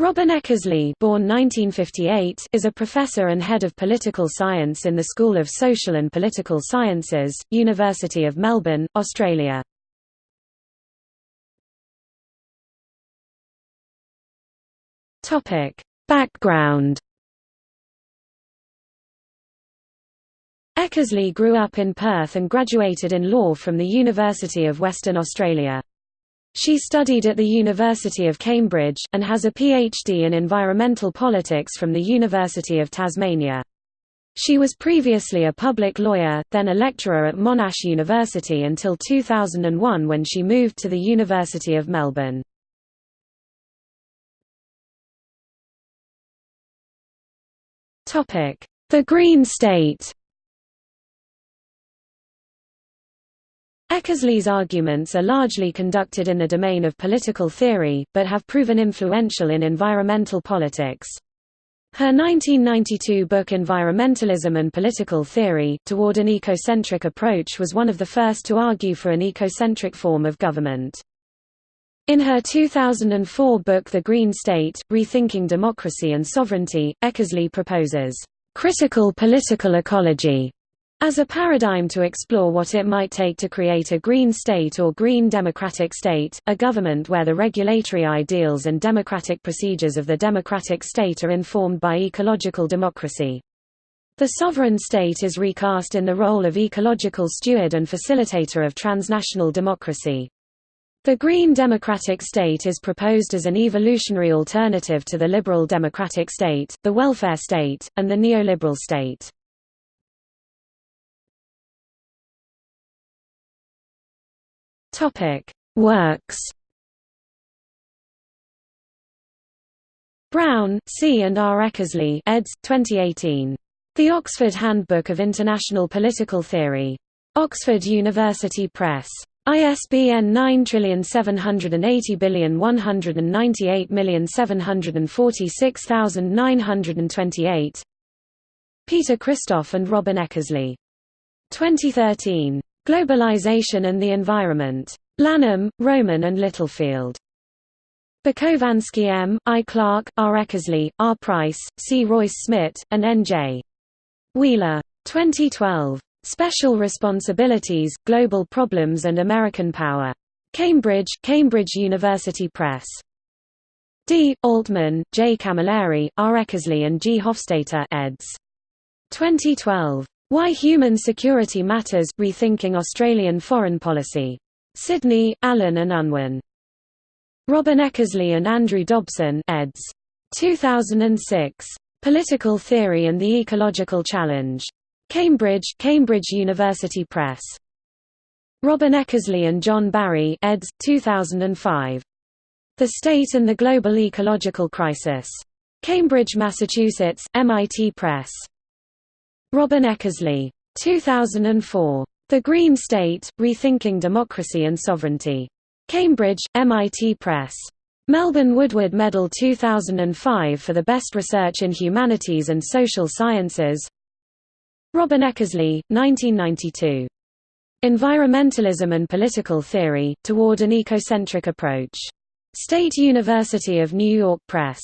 Robyn Eckersley born 1958, is a professor and head of political science in the School of Social and Political Sciences, University of Melbourne, Australia. Background Eckersley grew up in Perth and graduated in law from the University of Western Australia. She studied at the University of Cambridge, and has a PhD in environmental politics from the University of Tasmania. She was previously a public lawyer, then a lecturer at Monash University until 2001 when she moved to the University of Melbourne. The Green State Eckersley's arguments are largely conducted in the domain of political theory, but have proven influential in environmental politics. Her 1992 book Environmentalism and Political Theory, Toward an Ecocentric Approach was one of the first to argue for an ecocentric form of government. In her 2004 book The Green State, Rethinking Democracy and Sovereignty, Eckersley proposes, "...critical political ecology", as a paradigm to explore what it might take to create a green state or green democratic state, a government where the regulatory ideals and democratic procedures of the democratic state are informed by ecological democracy. The sovereign state is recast in the role of ecological steward and facilitator of transnational democracy. The green democratic state is proposed as an evolutionary alternative to the liberal democratic state, the welfare state, and the neoliberal state. Works. Brown, C. and R. Eckersley eds. 2018. The Oxford Handbook of International Political Theory. Oxford University Press. ISBN 9780198746928. Peter Christoff and Robyn Eckersley. 2013. Globalization and the Environment. Lanham, Rowman and Littlefield. Bukovansky M., I. Clark, R. Eckersley, R. Price, C. Reus-Smit, and N. J. Wheeler. 2012. Special Responsibilities, Global Problems and American Power. Cambridge, Cambridge University Press. D. Altman, J. Camilleri, R. Eckersley and G. Hoffstaedter eds. 2012. Why Human Security Matters – Rethinking Australian Foreign Policy. Sydney, Allen and Unwin. Robyn Eckersley and Andrew Dobson eds. 2006. Political Theory and the Ecological Challenge. Cambridge, Cambridge University Press. Robyn Eckersley and John Barry eds. 2005. The State and the Global Ecological Crisis. Cambridge, Massachusetts, MIT Press. Robyn Eckersley. 2004. The Green State, Rethinking Democracy and Sovereignty. Cambridge, MIT Press. Melbourne Woodward Medal 2005 for the best research in humanities and social sciences Robyn Eckersley, 1992. Environmentalism and Political Theory, Toward an Ecocentric Approach. State University of New York Press.